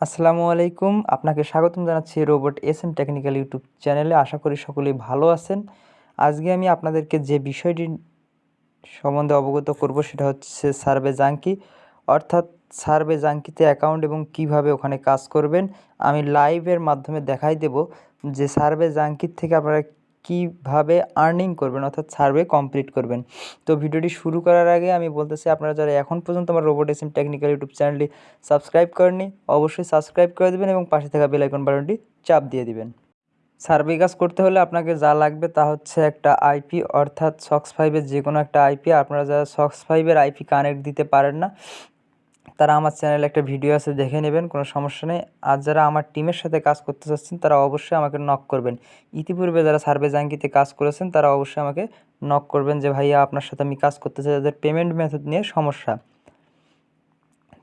আসসালামু আলাইকুম। আপনাকে স্বাগতম জানাচ্ছি robot S M technical YouTube চ্যানেলে। আশা করি সকলেই ভালো আছেন। আজকে আমি আপনাদেরকে যে বিষয়টি সম্বন্ধে অবগত করব সেটা হচ্ছে সার্ভে জাঙ্কি অর্থাৎ সার্ভে জাঙ্কিতে অ্যাকাউন্ট এবং কীভাবে ওখানে কাজ করবেন। আমি লাইভের মাধ্যমে দেখাই দেব যে সার্ভে জাঙ্কির থেকে আপনারা কীভাবে আর্নিং করবেন, অর্থাৎ সার্ভে কমপ্লিট করবেন। তো ভিডিওটি শুরু করার আগে আমি বলতেছি, আপনারা যারা এখন পর্যন্ত আমার robot S M technical YouTube চ্যানেলটি সাবস্ক্রাইব করেননি, অবশ্যই সাবস্ক্রাইব করে দেবেন এবং পাশে থাকা বেলাইকন বাটনটি চাপ দিয়ে দিবেন। সার্ভে কাজ করতে হলে আপনাকে যা লাগবে তা হচ্ছে একটা আইপি অর্থাৎ সক্স ফাইভের যে কোনো একটা আইপি আপনারা যারা সক্স ফাইভের আইপি কানেক্ট দিতে পারেন না তারা আমার চ্যানেলে একটা ভিডিও আছে, দেখে নেবেন, কোনো সমস্যা নেই। আর যারা আমার টিমের সাথে কাজ করতে চাচ্ছেন, তারা অবশ্যই আমাকে নক করবেন। ইতিপূর্বে যারা সার্ভে জাঙ্কিতে কাজ করেছেন, তারা অবশ্যই আমাকে নক করবেন যে, ভাইয়া, আপনার সাথে আমি কাজ করতে চাই, তাদের পেমেন্ট মেথড নিয়ে সমস্যা।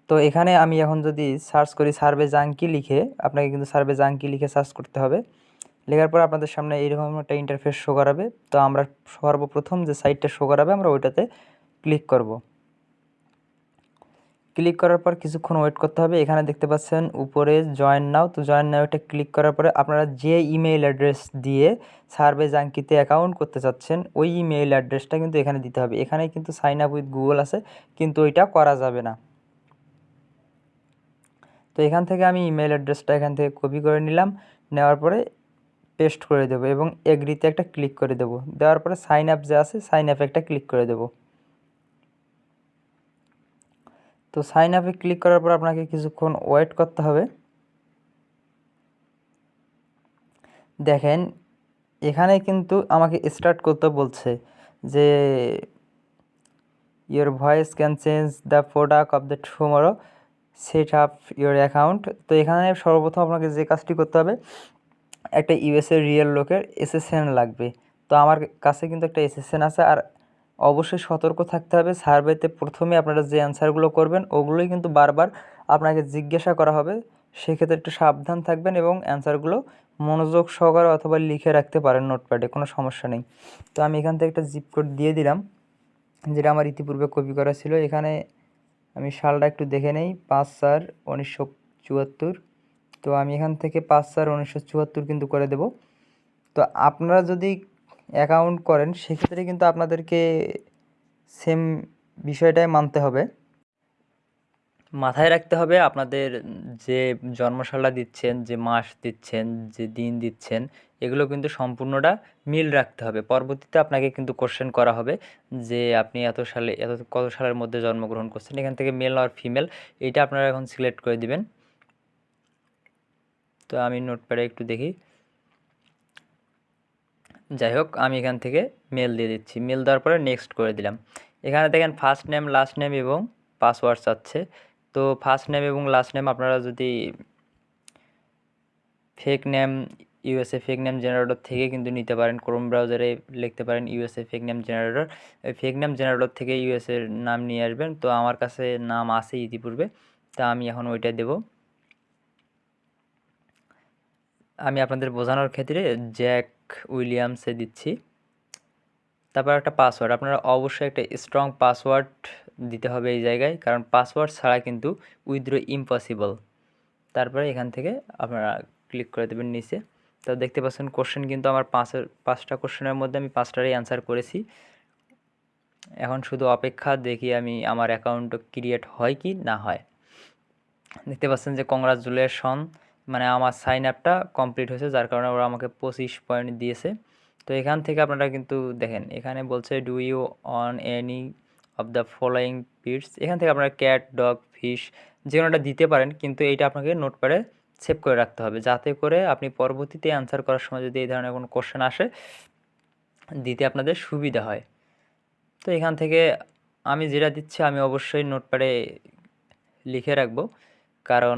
তো এখানে আমি এখন যদি সার্চ করি সার্ভে জাঙ্কি লিখে, আপনাকে কিন্তু সার্ভে জাঙ্কি লিখে সার্চ করতে হবে। লেখার পর আপনাদের সামনে এইরকম একটা ইন্টারফেস শো করাবে। তো আমরা সর্বপ্রথম যে সাইটটা শো করাবে, আমরা ওইটাতে ক্লিক করব। ক্লিক করার পর কিছুক্ষণ ওয়েট করতে হবে। এখানে দেখতে পাচ্ছেন উপরে জয়েন নাও তো জয়েন নাও এটা ক্লিক করার পরে আপনারা যে ইমেইল অ্যাড্রেস দিয়ে সার্ভে জাঙ্কিতে অ্যাকাউন্ট করতে চাচ্ছেন, ওই ইমেইল অ্যাড্রেসটা কিন্তু এখানে দিতে হবে। এখানে কিন্তু সাইন আপ উইথ গুগল আছে, কিন্তু ওইটা করা যাবে না। তো এখান থেকে আমি ইমেল অ্যাড্রেসটা এখান থেকে কপি করে নিলাম, নেওয়ার পরে পেস্ট করে দেবো এবং এগ্রিতে একটা ক্লিক করে দেবো। দেওয়ার পরে সাইন আপ যে আছে সাইন আপে একটা ক্লিক করে দেবো। তো সাইন আপে ক্লিক করার পর আপনাকে কিছুক্ষণ ওয়েট করতে হবে। দেখেন, এখানে কিন্তু আমাকে স্টার্ট করতে বলছে যে your voice can change the product of the tomorrow set up your account তো এখানে সর্বপ্রথম আপনাকে যে কাজটি করতে হবে, একটা ইউএসএ রিয়েল লোকের এসএসএন লাগবে। তো আমার কাছে কিন্তু একটা এসএসএন আছে আর অবশ্যই সতর্ক থাকতে হবে। সার্ভেতে প্রথমে আপনারা যে অ্যান্সারগুলো করবেন, ওগুলোই কিন্তু বারবার আপনাকে জিজ্ঞাসা করা হবে। সেক্ষেত্রে একটু সাবধান থাকবেন এবং অ্যান্সারগুলো মনোযোগ সহকারে অথবা লিখে রাখতে পারেন নোটপ্যাডে কোনো সমস্যা নেই। তো আমি এখান থেকে একটা জিপ কোড দিয়ে দিলাম, যেটা আমার ইতিপূর্বে কপি করা ছিল। এখানে আমি সালটা একটু দেখে নেই, পাঁচ চার উনিশশো চুয়াত্তর। তো আমি এখান থেকে পাঁচ চার উনিশশো চুয়াত্তর কিন্তু করে দেব। তো আপনারা যদি অ্যাকাউন্ট করেন, সেক্ষেত্রে কিন্তু আপনাদেরকে সেম বিষয়টাই মানতে হবে। মাথায় রাখতে হবে আপনাদের যে জন্মশালা দিচ্ছেন, যে মাস দিচ্ছেন, যে দিন দিচ্ছেন, এগুলো কিন্তু সম্পূর্ণটা মিল রাখতে হবে। পরবর্তীতে আপনাকে কিন্তু কোশ্চেন করা হবে যে আপনি এত সালে, এত কত সালের মধ্যে জন্মগ্রহণ করছেন, এখান থেকে মেল আর ফিমেল এইটা আপনারা এখন সিলেক্ট করে দিবেন। তো আমি নোটপ্যাডে একটু দেখি। যাই হোক, আমি এখান থেকে মেল দিয়ে দিচ্ছি। মেল দেওয়ার পরে নেক্সট করে দিলাম। এখানে দেখেন ফার্স্ট নেম লাস্ট নেম এবং পাসওয়ার্ড চাচ্ছে। তো ফার্স্ট নেম এবং লাস্ট নেম আপনারা যদি fake name USA fake name generator থেকে কিন্তু নিতে পারেন। ক্রোম ব্রাউজারে লিখতে পারেন USA fake name generator fake name generator থেকে ইউএসএর নাম নিয়ে আসবেন। তো আমার কাছে নাম আছে ইতিপূর্বে। তা আমি এখন ওইটা দেব। আমি আপনাদের বোঝানোর ক্ষেত্রে জ্যাক উইলিয়ামসে দিচ্ছি। তারপর একটা পাসওয়ার্ড আপনারা অবশ্যই একটা স্ট্রং পাসওয়ার্ড দিতে হবে এই জায়গায়, কারণ পাসওয়ার্ড ছাড়া কিন্তু উইথড্র ইম্পসিবল তারপরে এখান থেকে আপনারা ক্লিক করে দেবেন নিচে। তো দেখতে পাচ্ছেন কোশ্চেন কিন্তু আমার পাঁচের পাঁচটা কোশ্চেনের মধ্যে আমি পাঁচটারই অ্যান্সার করেছি। এখন শুধু অপেক্ষা, দেখি আমি আমার অ্যাকাউন্ট ক্রিয়েট হয় কি না হয়। দেখতে পাচ্ছেন যে কংগ্রাচুলেশন মানে আমার সাইন আপটা কমপ্লিট হয়েছে, যার কারণে ওরা আমাকে পঁচিশ পয়েন্ট দিয়েছে। তো এখান থেকে আপনারা কিন্তু দেখেন, এখানে বলছে do you own any of the following pets এখান থেকে আপনারা ক্যাট ডগ ফিশ যে কোনোটা দিতে পারেন, কিন্তু এইটা আপনাকে নোটপ্যাডে সেভ করে রাখতে হবে। যাতে করে আপনি পরবর্তীতে অ্যান্সার করার সময় যদি এই ধরনের কোনো কোশ্চেন আসে, দিতে আপনাদের সুবিধা হয়। তো এখান থেকে আমি যেটা দিচ্ছি, আমি অবশ্যই নোটপ্যাডে লিখে রাখব। কারণ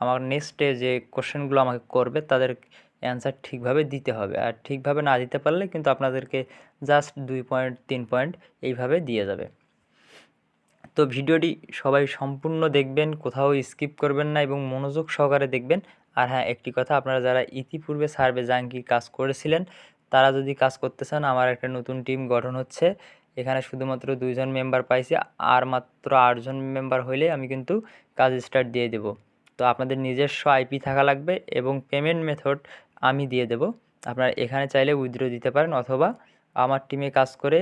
আমার নেক্সটে যে কোশ্চেনগুলো আমাকে করবে, তাদের অ্যান্সার ঠিকভাবে দিতে হবে। আর ঠিকভাবে না দিতে পারলে কিন্তু আপনাদেরকে জাস্ট দুই পয়েন্ট তিন পয়েন্ট এইভাবে দিয়ে যাবে। তো ভিডিওটি সবাই সম্পূর্ণ দেখবেন, কোথাও স্কিপ করবেন না এবং মনোযোগ সহকারে দেখবেন। আর হ্যাঁ একটি কথা, আপনারা যারা ইতিপূর্বে সার্ভে জাঙ্কি কাজ করেছিলেন, তারা যদি কাজ করতে চান, আমার একটা নতুন টিম গঠন হচ্ছে। এখানে শুধুমাত্র দুইজন মেম্বার পাইছি, আর মাত্র আটজন মেম্বার হইলে আমি কিন্তু কাজ স্টার্ট দিয়ে দেব। তো আপনাদের নিজস্ব আইপি থাকা লাগবে এবং পেমেন্ট মেথড আমি দিয়ে দেব। আপনারা এখানে চাইলে উইথড্র দিতে পারেন অথবা আমার টিমে কাজ করে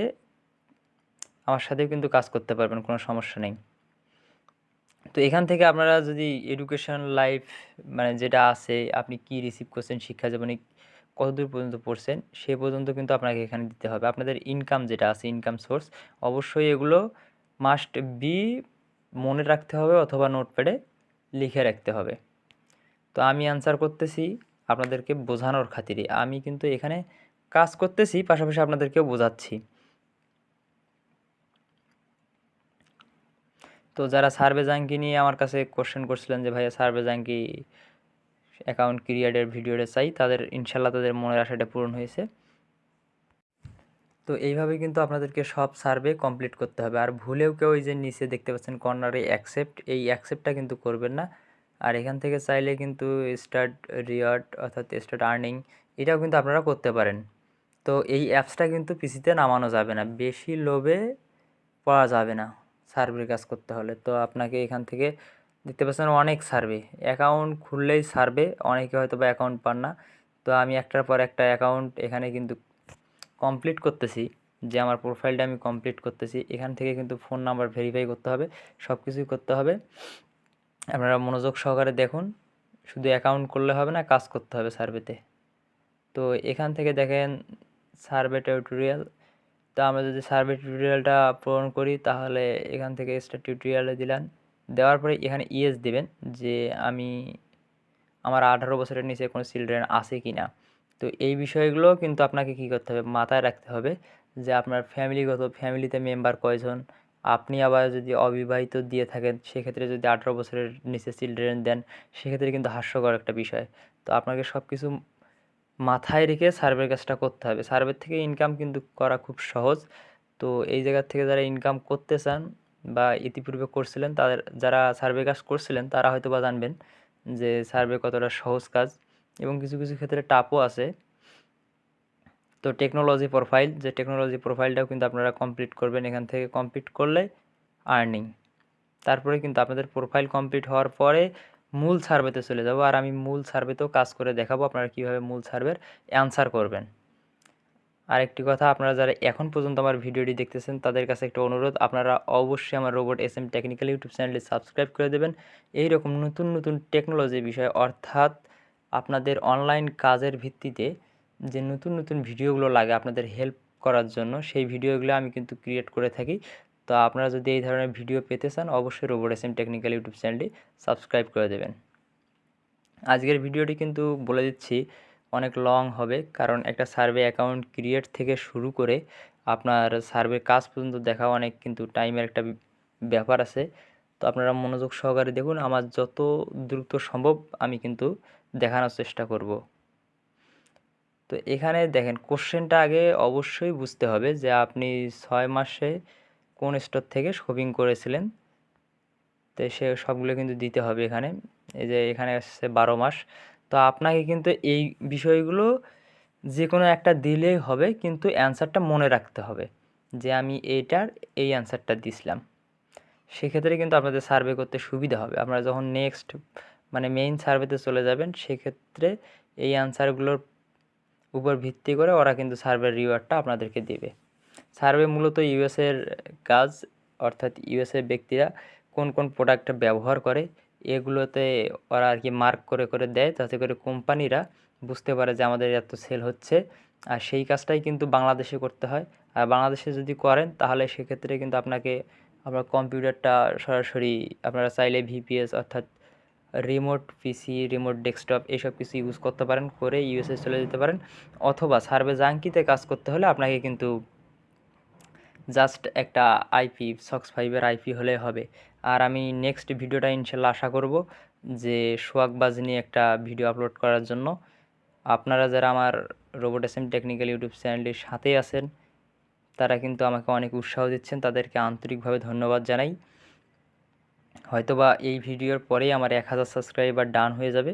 আমার সাথেও কিন্তু কাজ করতে পারবেন, কোনো সমস্যা নেই। তো এখান থেকে আপনারা যদি এডুকেশন লাইফ মানে যেটা আছে, আপনি কি রিসিভ করছেন, শিক্ষা জীবনে কতদূর পর্যন্ত পড়ছেন, সে পর্যন্ত কিন্তু আপনাকে এখানে দিতে হবে। আপনাদের ইনকাম যেটা আছে ইনকাম সোর্স অবশ্যই এগুলো মাস্ট বি মনে রাখতে হবে অথবা নোটপ্যাডে লিখে রাখতে হবে। তো আমি অ্যান্সার করতেছি আপনাদেরকে বোঝানোর খাতিরে। আমি কিন্তু এখানে কাজ করতেছি, পাশাপাশি আপনাদেরকেও বোঝাচ্ছি। তো যারা সার্ভে জাঙ্কি নিয়ে আমার কাছে কোশ্চেন করছিলেন যে, ভাইয়া, সার্ভে জাঙ্কি অ্যাকাউন্ট ক্রিয়েটের ভিডিওটা চাই, তাদের, ইনশাল্লাহ তাদের মনের আশাটা পূরণ হয়েছে। তো এইভাবে কিন্তু আপনাদেরকে সব সার্ভে কমপ্লিট করতে হবে। আর ভুলেও কেউ এই যে নিচে দেখতে পাচ্ছেন কর্নারে অ্যাকসেপ্ট এই অ্যাকসেপ্টটা কিন্তু করবেন না। আর এখান থেকে চাইলে কিন্তু স্টার্ট রিওয়ার্ড অর্থাৎ স্টার্ট আর্নিং এটাও কিন্তু আপনারা করতে পারেন। তো এই অ্যাপসটা কিন্তু পিসিতে নামানো যাবে না। বেশি লোভে পড়া যাবে না সার্ভের কাজ করতে হলে। তো আপনাকে এখান থেকে দেখতে পাচ্ছেন অনেক সার্ভে। অ্যাকাউন্ট খুললেই সার্ভে, অনেকে হয়তো বা অ্যাকাউন্ট পান না। তো আমি একটার পর একটা অ্যাকাউন্ট এখানে কিন্তু কমপ্লিট করতেছি, যে আমার প্রোফাইলটা আমি কমপ্লিট করতেছি, এখান থেকে কিন্তু ফোন নাম্বার ভেরিফাই করতে হবে সব কিছুই করতে হবে। আপনারা মনোযোগ সহকারে দেখুন, শুধু অ্যাকাউন্ট করলে হবে না, কাজ করতে হবে সার্ভেতে তো এখান থেকে দেখেন সার্ভে টিউটোরিয়াল তো আমরা যদি সার্ভে টিউটোরিয়ালটা পূরণ করি, তাহলে এখান থেকে স্টার টিউটোরিয়ালে দিলেন দেওয়ার পরে এখানে ইএস দেবেন, যে আমি আমার আঠারো বছরের নিচে কোনো চিলড্রেন আছে কি না তো এই বিষয়গুলো কিন্তু আপনাকে কী করতে হবে? মাথায় রাখতে হবে যে আপনার ফ্যামিলিগত, ফ্যামিলিতে মেম্বার কয়জন? আপনি আবার যদি অবিবাহিত দিয়ে থাকেন, সেক্ষেত্রে যদি আঠারো বছরের নিচে চিলড্রেন দেন, সেক্ষেত্রে কিন্তু হাস্যকর একটা বিষয়। তো আপনাকে সব কিছু মাথায় রেখে সার্ভের কাজটা করতে হবে। সার্ভের থেকে ইনকাম কিন্তু করা খুব সহজ। তো এই জায়গার থেকে যারা ইনকাম করতে চান বা ইতিপূর্বে করছিলেন, তাদের, যারা সার্ভে কাজ করছিলেন, তারা হয়তো বা জানবেন যে সার্ভে কতটা সহজ কাজ। এবং কিছু কিছু ক্ষেত্রে টাপও আছে। তো টেকনোলজি প্রোফাইল যে টেকনোলজি প্রোফাইলটাও কিন্তু আপনারা কমপ্লিট করবেন এখান থেকে কমপ্লিট করলে আর্নিং তারপরে কিন্তু আপনাদের প্রোফাইল কমপ্লিট হওয়ার পরে মূল সার্ভেতে চলে যাব আর আমি মূল সার্ভেতেও কাজ করে দেখাবো আপনারা কীভাবে মূল সার্ভের অ্যান্সার করবেন। আরেকটি কথা, আপনারা যারা এখন পর্যন্ত আমার ভিডিওটি দেখতেছেন, তাদের কাছে একটা অনুরোধ, আপনারা অবশ্যই আমার robot S M technical YouTube চ্যানেলটি সাবস্ক্রাইব করে দেবেন। এই রকম নতুন নতুন টেকনোলজি বিষয়, অর্থাৎ আপনাদের অনলাইন কাজের ভিত্তিতে যে নতুন নতুন ভিডিওগুলো লাগে আপনাদের হেল্প করার জন্য, সেই ভিডিওগুলো আমি কিন্তু ক্রিয়েট করে থাকি। তো আপনারা যদি এই ধরনের ভিডিও পেতে চান, অবশ্যই রোবট এস টেকনিক্যাল ইউটিউব চ্যানেলটি সাবস্ক্রাইব করে দেবেন। আজকের ভিডিওটি কিন্তু বলে দিচ্ছি, অনেক লং হবে, কারণ একটা সার্ভে অ্যাকাউন্ট ক্রিয়েট থেকে শুরু করে আপনার সার্ভে কাজ পর্যন্ত দেখা অনেক কিন্তু টাইমের একটা ব্যাপার আছে। তো আপনারা মনোযোগ সহকারে দেখুন, আমার যত দ্রুত সম্ভব আমি কিন্তু দেখানোর চেষ্টা করব। তো এখানে দেখেন কোশ্চেনটা আগে অবশ্যই বুঝতে হবে যে আপনি ছয় মাসে কোন স্টোর থেকে শপিং করেছিলেন। তো সে সবগুলো কিন্তু দিতে হবে এখানে। এই যে এখানে আসছে বারো মাস। তো আপনাকে কিন্তু এই বিষয়গুলো যে কোনো একটা দিলেই হবে, কিন্তু অ্যান্সারটা মনে রাখতে হবে যে আমি এইটার এই অ্যান্সারটা দিছিলাম। সেক্ষেত্রে কিন্তু আপনাদের সার্ভে করতে সুবিধা হবে। আপনারা যখন নেক্সট মানে মেইন সার্ভেতে চলে যাবেন, সেক্ষেত্রে এই আনসারগুলোর উপর ভিত্তি করে ওরা কিন্তু সার্ভের রিওয়ার্ডটা আপনাদেরকে দেবে। সার্ভে মূলত ইউএসের কাজ, অর্থাৎ ইউএসের ব্যক্তিরা কোন কোন প্রোডাক্ট ব্যবহার করে, এগুলোতে ওরা আর কি মার্ক করে করে দেয়, যাতে করে কোম্পানিরা বুঝতে পারে যে আমাদের এত সেল হচ্ছে। আর সেই কাজটাই কিন্তু বাংলাদেশে করতে হয়। আর বাংলাদেশে যদি করেন, তাহলে সেক্ষেত্রে কিন্তু আপনাকে, আপনার কম্পিউটারটা সরাসরি আপনারা চাইলে ভিপিএস অর্থাৎ রিমোট পিসি রিমোট ডেস্কটপ এসব কিছু ইউজ করতে পারেন, করে ইউএসএ চলে যেতে পারেন। অথবা সার্ভে জাঙ্কিতে কাজ করতে হলে আপনাকে কিন্তু জাস্ট একটা আইপি সক্স ফাইভের আইপি হলে হবে। আর আমি নেক্সট ভিডিওটা ইনশাল্লাহ আশা করব যে সোয়াগবাজ নিয়ে একটা ভিডিও আপলোড করার জন্য। আপনারা যারা আমার robot S M technical YouTube চ্যানেলটির সাথেই আছেন, তারা কিন্তু আমাকে অনেক উৎসাহ দিচ্ছেন। তাদেরকে আন্তরিকভাবে ধন্যবাদ জানাই। হয়তোবা এই ভিডিওর পরেই আমার এক হাজার সাবস্ক্রাইবার ডান হয়ে যাবে।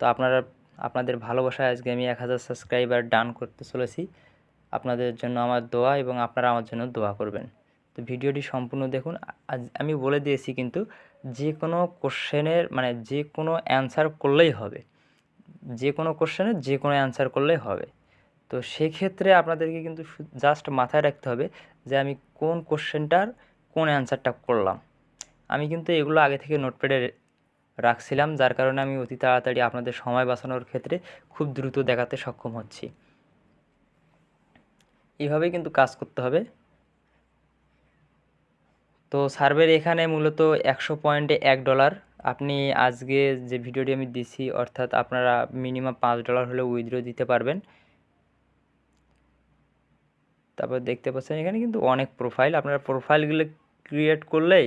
তো আপনারা, আপনাদের ভালোবাসায় আজকে আমি এক হাজার সাবস্ক্রাইবার ডান করতে চলেছি। আপনাদের জন্য আমার দোয়া এবং আপনারা আমার জন্য দোয়া করবেন। তো ভিডিওটি সম্পূর্ণ দেখুন। আজ আমি বলে দিয়েছি কিন্তু যে কোনো কোশ্চেনের মানে যে কোনো অ্যান্সার করলেই হবে। যে কোনো কোশ্চেনের যে কোনো অ্যান্সার করলেই হবে। তো সেক্ষেত্রে আপনাদেরকে কিন্তু জাস্ট মাথায় রাখতে হবে যে আমি কোন কোশ্চেনটার কোন অ্যান্সারটা করলাম। আমি কিন্তু এগুলো আগে থেকে নোটপ্যাডে রাখছিলাম, যার কারণে আমি অতি তাড়াতাড়ি আপনাদের সময় বাঁচানোর ক্ষেত্রে খুব দ্রুত দেখাতে সক্ষম হচ্ছি। এইভাবেই কিন্তু কাজ করতে হবে। তো সার্ভের এখানে মূলত একশো পয়েন্টে এক ডলার। আপনি আজকে যে ভিডিওটি আমি দিছি, অর্থাৎ আপনারা মিনিমাম পাঁচ ডলার হলে উইথড্র দিতে পারবেন। তারপর দেখতে পাচ্ছেন এখানে কিন্তু অনেক প্রোফাইল। আপনারা প্রোফাইলগুলো ক্রিয়েট করলেই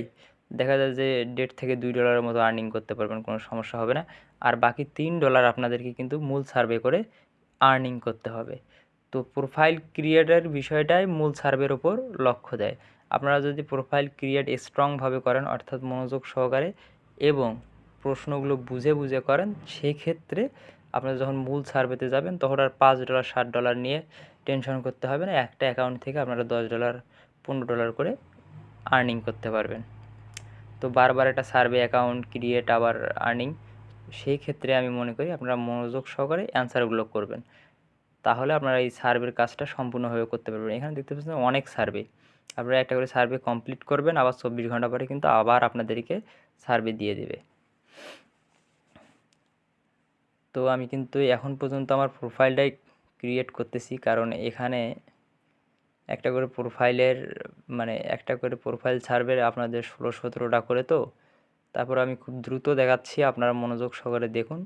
দেখা যায় যে দেড় থেকে দুই ডলারের মতো আর্নিং করতে পারবেন, কোনো সমস্যা হবে না। আর বাকি তিন ডলার আপনাদেরকে কিন্তু মূল সার্ভে করে আর্নিং করতে হবে। তো প্রোফাইল ক্রিয়েটের বিষয়টাই মূল সার্ভের ওপর লক্ষ্য দেয়। আপনারা যদি প্রোফাইল ক্রিয়েট স্ট্রংভাবে করেন, অর্থাৎ মনোযোগ সহকারে এবং প্রশ্নগুলো বুঝে বুঝে করেন সেই ক্ষেত্রে আপনারা যখন মূল সার্ভেতে যাবেন, তখন আর পাঁচ ডলার ষাট ডলার নিয়ে টেনশন করতে হবে না। একটা অ্যাকাউন্ট থেকে আপনারা দশ ডলার পনেরো ডলার করে আর্নিং করতে পারবেন। তো বারবার একটা সার্ভে অ্যাকাউন্ট ক্রিয়েট আবার আর্নিং সেই ক্ষেত্রে আমি মনে করি আপনারা মনোযোগ সহকারে অ্যান্সারগুলো করবেন। তাহলে আপনারা এই সার্ভের কাজটা সম্পূর্ণভাবে করতে পারবেন। এখানে দেখতে পাচ্ছেন অনেক সার্ভে আপনারা একটা করে সার্ভে কমপ্লিট করবেন, আবার চব্বিশ ঘণ্টা পরে কিন্তু আবার আপনাদেরকে সার্ভে দিয়ে দেবে। তো আমি কিন্তু এখন পর্যন্ত আমার প্রোফাইলটাই ক্রিয়েট করতেছি, কারণ এখানে একটা করে প্রোফাইলের মানে একটা করে প্রোফাইল ছাড়বে আপনাদের ষোলো সতেরোটা করে তো। তারপর আমি খুব দ্রুত দেখাচ্ছি, আপনারা মনোযোগ সহকারে দেখুন।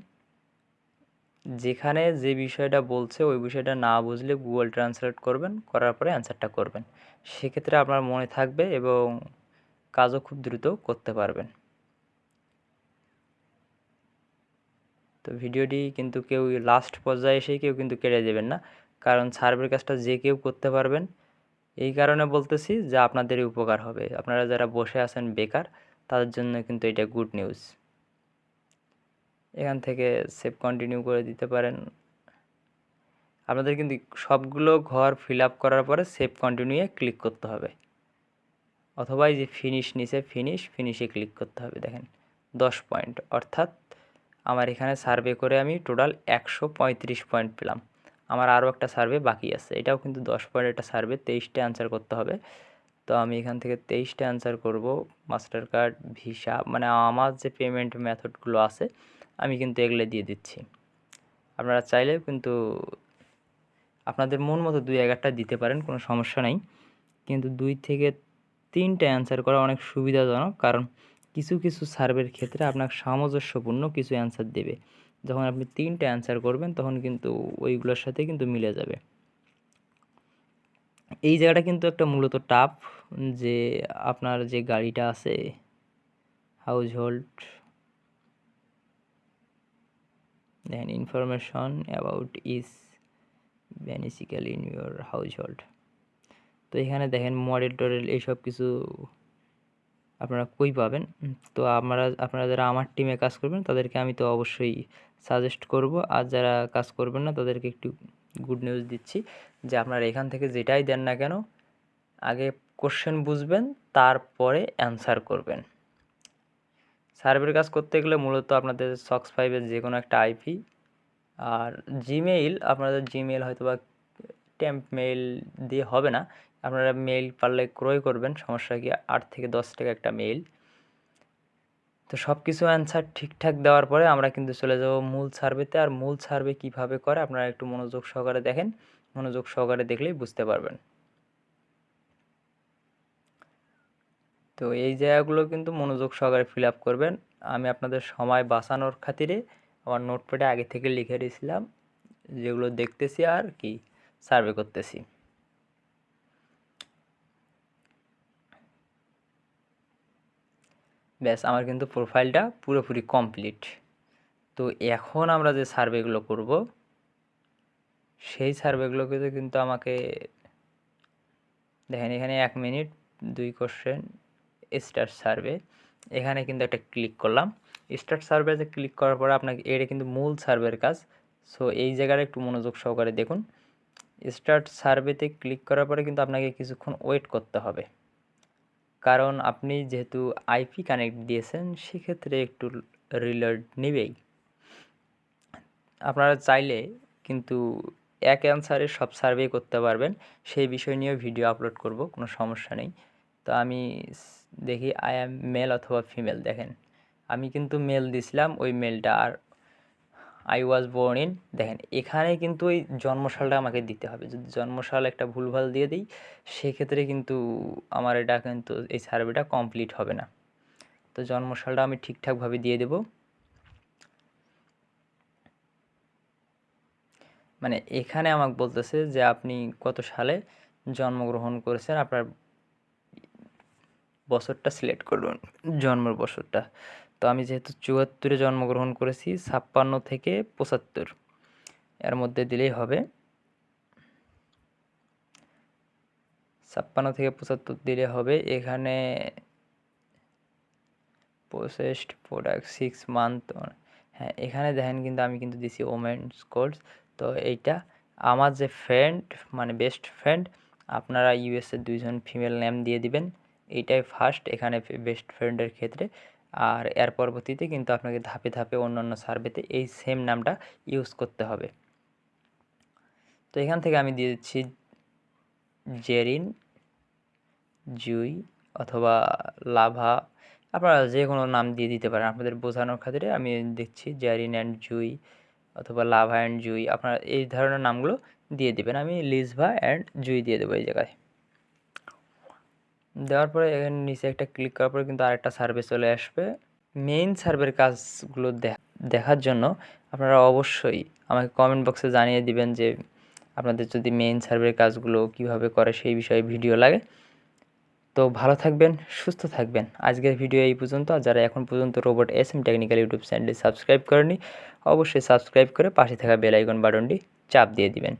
যেখানে যে বিষয়টা বলছে, ওই বিষয়টা না বুঝলে গুগল ট্রান্সলেট করবেন, করার পরে অ্যান্সারটা করবেন। সেক্ষেত্রে আপনার মনে থাকবে এবং কাজও খুব দ্রুত করতে পারবেন। তো ভিডিওটি কিন্তু কেউ লাস্ট পর্যায়ে এসেই কেউ কিন্তু কেটে দেবেন না। কারণ সার্ভের কাজটা যে কেউ করতে পারবেন এই কারণে বলতেছি যে আপনাদেরই উপকার হবে। আপনারা যারা বসে আছেন বেকার, তাদের জন্য কিন্তু এটা গুড নিউজ এখান থেকে সেভ কন্টিনিউ করে দিতে পারেন। আপনাদের কিন্তু সবগুলো ঘর ফিল আপ করার পরে সেভ কন্টিনিউয়ে ক্লিক করতে হবে। অথবা এই যে ফিনিশ নিচে ফিনিশ ফিনিশে ক্লিক করতে হবে, দেখেন। দশ পয়েন্ট অর্থাৎ আমার এখানে সার্ভে করে আমি টোটাল একশো পঁয়ত্রিশ পয়েন্ট পেলাম। আমার আরও একটা সার্ভে বাকি আছে। এটাও কিন্তু দশ পয়েন্ট একটা সার্ভে, তেইশটা অ্যান্সার করতে হবে। তো আমি এখান থেকে তেইশটা অ্যান্সার করব মাস্টার কার্ড ভিসা মানে আমার যে পেমেন্ট মেথডগুলো আছে, আমি কিন্তু এগুলো দিয়ে দিচ্ছি। আপনারা চাইলেও কিন্তু আপনাদের মন মতো দুই এগারটা দিতে পারেন, কোনো সমস্যা নেই। কিন্তু দুই থেকে তিনটে অ্যান্সার করা অনেক সুবিধাজনক, কারণ কিছু কিছু সার্ভের ক্ষেত্রে আপনার সামঞ্জস্যপূর্ণ কিছু অ্যান্সার দেবে। যখন আপনি তিনটে অ্যান্সার করবেন, তখন কিন্তু ওইগুলোর সাথে কিন্তু মিলে যাবে। এই জায়গাটা কিন্তু একটা মূলত টাফ যে আপনার যে গাড়িটা আছে হাউস হোল্ড দেখেন information about is beneficial in your household তো এখানে দেখেন মডেল টডেল এইসব কিছু আপনারা কই পাবেন? তো আপনারা আপনারা যারা আমার টিমে কাজ করবেন, তাদেরকে আমি তো অবশ্যই সাজেস্ট করব। আর যারা কাজ করবেন না, তাদেরকে একটু গুড নিউজ দিচ্ছি যে আপনারা এখান থেকে যেটাই দেন না কেন, আগে কোশ্চেন বুঝবেন, তারপরে অ্যান্সার করবেন। সার্ভের কাজ করতে গেলে মূলত আপনাদের সক্স ফাইভের যে কোনো একটা আইপি আর জিমেইল আপনাদের জিমেইল হয়তো বা ট্যাম্প মেইল দিয়ে হবে না। আপনারা মেইল পারলে ক্রয় করবেন, সমস্যা কি আট থেকে দশ টাকা একটা মেইল তো সব কিছু অ্যান্সার ঠিকঠাক দেওয়ার পরে আমরা কিন্তু চলে যাব মূল সার্ভেতে আর মূল সার্ভে কীভাবে করে আপনারা একটু মনোযোগ সহকারে দেখেন। মনোযোগ সহকারে দেখলেই বুঝতে পারবেন। তো এই জায়গাগুলো কিন্তু মনোযোগ সহকারে ফিল আপ করবেন। আমি আপনাদের সময় বাঁচানোর খাতিরে আমার নোটপ্যাডে আগে থেকে লিখে দিয়েছিলাম যেগুলো দেখতেছি আর কি। সার্ভে করতেছি। ব্যাস, আমার কিন্তু প্রোফাইলটা পুরোপুরি কমপ্লিট। তো এখন আমরা যে সার্ভেগুলো করব, সেই সার্ভেগুলোকে কিন্তু আমাকে, দেখেন এখানে এক মিনিট, দুই কোশ্চেন স্টার সার্ভে। এখানে কিন্তু একটা ক্লিক করলাম। স্টার্ট সার্ভেতে ক্লিক করার পরে আপনাকে, এটা কিন্তু মূল সার্ভের কাজ। সো এই জায়গাটা একটু মনোযোগ সহকারে দেখুন। স্টার্ট সার্ভেতে ক্লিক করার পরে কিন্তু আপনাকে কিছুক্ষণ ওয়েট করতে হবে। কারণ আপনি যেহেতু আইপি কানেক্ট দিয়েছেন, সেক্ষেত্রে একটু রিলোড নেবেই। আপনারা চাইলে কিন্তু এক অ্যান্সারে সব সার্ভে করতে পারবেন, সেই বিষয় নিয়েও ভিডিও আপলোড করব, কোনো সমস্যা নেই। তো আমি দেখি আই অ্যাম মেল অথবা ফিমেল দেখেন। আমি কিন্তু মেল দিছিলাম, ওই মেলটা আর আই ওয়াজ বোর্ন ইন দেখেন, এখানে কিন্তু ওই জন্মসালটা আমাকে দিতে হবে। যদি জন্মসাল একটা ভুলভাল দিয়ে দিই, সেক্ষেত্রে কিন্তু আমার এটা কিন্তু এই সার্ভেটা কমপ্লিট হবে না। তো জন্মসালটা আমি ঠিকঠাকভাবে দিয়ে দেব। মানে এখানে আমাকে বলতেছে যে, আপনি কত সালে জন্মগ্রহণ করেছেন? আপনার বছরটা সিলেক্ট করুন, জন্মের বছরটা। তো আমি যেহেতু চুয়াত্তরে জন্মগ্রহণ করেছি, ছাপ্পান্ন থেকে পঁচাত্তর। এর মধ্যে দিলেই হবে। ছাপ্পান্ন থেকে পঁচাত্তর দিলে হবে এখানে প্রসেসড প্রোডাক্ট সিক্স মান্থ হ্যাঁ এখানে দেখেন কিন্তু আমি কিন্তু দিছি ওমেন্স কোর্স তো এইটা আমার যে ফ্রেন্ড মানে বেস্ট ফ্রেন্ড আপনারা ইউএসএ দুইজন ফিমেল নেম দিয়ে দিবেন। এইটাই ফার্স্ট এখানে বেস্ট ফ্রেন্ডের ক্ষেত্রে। আর এর পরবর্তীতে কিন্তু আপনাকে ধাপে ধাপে অন্য অন্য সার্ভেতে এই সেম নামটা ইউজ করতে হবে। তো এখান থেকে আমি দিয়ে দিচ্ছি জেরিন, জুই অথবা লাভা। আপনারা যে কোনো নাম দিয়ে দিতে পারেন। আপনাদের বোঝানোর খাতিরে আমি দেখছি জেরিন অ্যান্ড জুই অথবা লাভা অ্যান্ড জুই। আপনারা এই ধরনের নামগুলো দিয়ে দিবেন। আমি লিজভা অ্যান্ড জুই দিয়ে দেবো এই জায়গায়। দেওয়ার পরে এখানে নিচে একটা ক্লিক করার পরে কিন্তু আরেকটা সার্ভে চলে আসবে। মেইন সার্ভের কাজগুলো দেখার জন্য আপনারা অবশ্যই আমাকে কমেন্ট বক্সে জানিয়ে দিবেন যে আপনাদের যদি মেইন সার্ভের কাজগুলো কীভাবে করে সেই বিষয়ে ভিডিও লাগে। তো ভালো থাকবেন, সুস্থ থাকবেন। আজকের ভিডিও এই পর্যন্ত। আর যারা এখন পর্যন্ত robot S M technical YouTube চ্যানেলটি সাবস্ক্রাইব করেনি অবশ্যই সাবস্ক্রাইব করে পাশে থাকা বেল আইকন বাটনটি চাপ দিয়ে দিবেন।